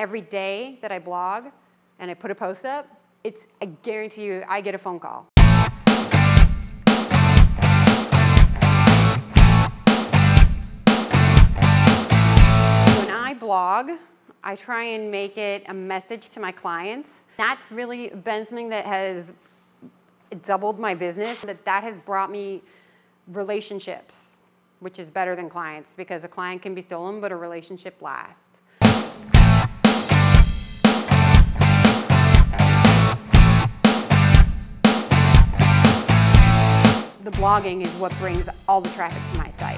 Every day that I blog and I put a post up, it's, I guarantee you, I get a phone call. When I blog, I try and make it a message to my clients. That's really been something that has doubled my business, that that has brought me relationships, which is better than clients because a client can be stolen, but a relationship lasts. The blogging is what brings all the traffic to my site.